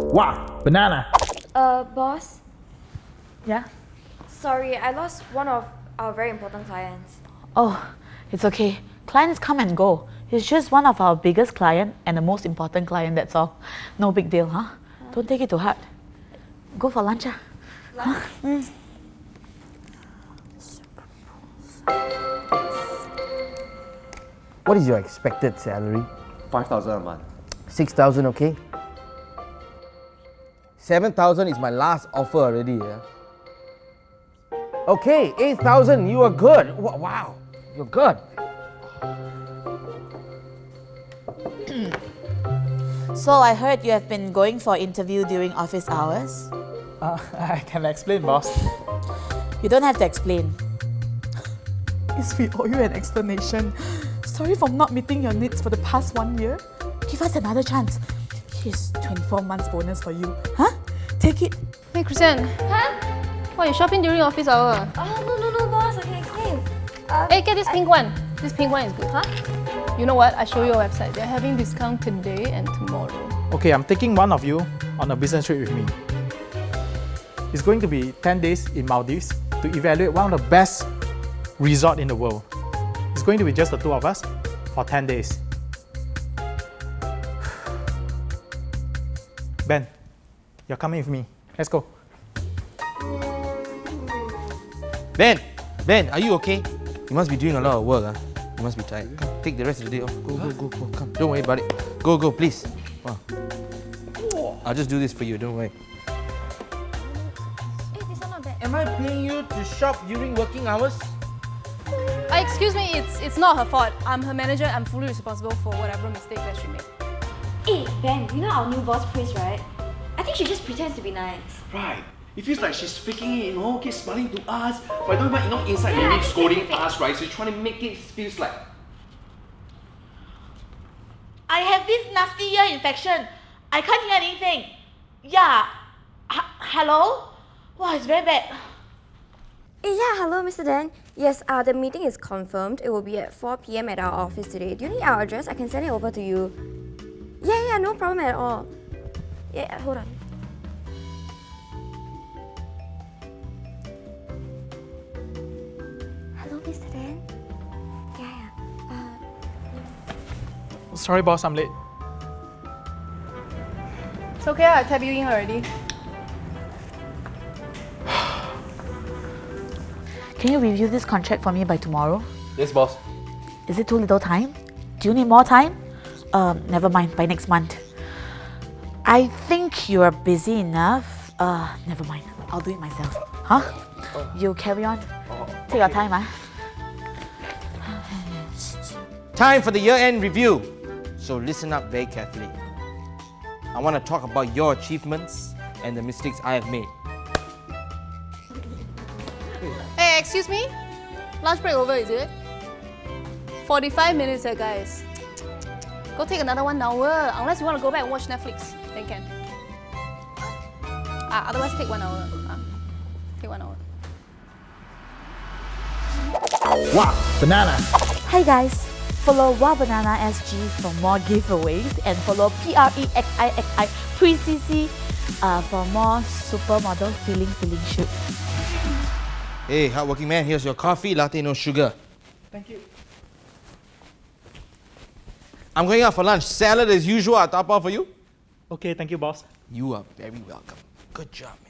Wow, banana. Uh, boss, Yeah? sorry, I lost one of our very important clients. Oh, it's okay. Clients come and go. He's just one of our biggest client and the most important client, that's all. No big deal, huh? Don't take it to heart. Go for lunch, ah. What is your expected salary? 5,000 a month. 6,000, okay? 7,000 is my last offer already, yeah? Okay, 8,000, you are good. Wow, you're good. So I heard you have been going for interview during office hours. Uh, I can explain, boss. You don't have to explain. Yes, we owe you an explanation. Sorry for not meeting your needs for the past one year. Give us another chance. Here's 24 months bonus for you. Huh? Take it. Hey, Christian. Huh? Why you shopping during office hour? Oh, no, no, no, boss, I can explain. Uh, Hey, get this pink one. This pink one is good. Huh? You know what? I show you a website. They're having discount today and tomorrow. Okay, I'm taking one of you on a business trip with me. It's going to be 10 days in Maldives to evaluate one of the best resort in the world. It's going to be just the two of us for 10 days. Ben, you're coming with me. Let's go. Ben, Ben, are you okay? You must be doing a lot of work, huh? You must be tired. Come, take the rest of the day off. Go, go, go, go. Come, don't worry about it. Go, go, please. Wow. I'll just do this for you, don't worry. Hey, this one not bad. Am I paying you to shop during working hours? Uh, excuse me, it's it's not her fault. I'm her manager. I'm fully responsible for whatever mistake that she made. Hey, Ben, you know our new boss, Chris, right? I think she just pretends to be nice. Right. It feels like she's faking it, you know, keep smiling to us, but don't even, you know, inside Yeah, maybe it's scolding fake. us, right? So you're trying to make it feels like I have this nasty ear infection. I can't hear anything. Yeah. H- hello? Wow, it's very bad. Yeah, hello, Mr. Dan. Yes, uh, the meeting is confirmed. It will be at 4 p.m. at our office today. Do you need our address? I can send it over to you. Yeah, yeah, no problem at all. Yeah, hold on. Hello, Mr. Dan. Yeah, yeah. Uh, Sorry, boss, I'm late. It's okay. I tapped you in already. Can you review this contract for me by tomorrow? Yes, boss. Is it too little time? Do you need more time? Um, never mind, by next month. I think you are busy enough. Uh, never mind. I'll do it myself. Huh? You carry on. Take your time, ah. Time for the year-end review. So listen up very carefully. I want to talk about your achievements and the mistakes I have made. Hey, excuse me? Lunch break over, is it? 45 minutes, eh, guys. Go take another one hour. Unless you want to go back and watch Netflix, then can. Ah, otherwise take one hour. Ah, take one hour. Wow, banana. Hi guys, follow Wow Banana SG for more giveaways and follow PREXIXI Pre-CC uh, for more supermodel feeling feeling shoot. Hey, hardworking man, here's your coffee, latte, no sugar. Thank you. I'm going out for lunch. Salad as usual, I'll top off for you. Okay, thank you, boss. You are very welcome. Good job, man.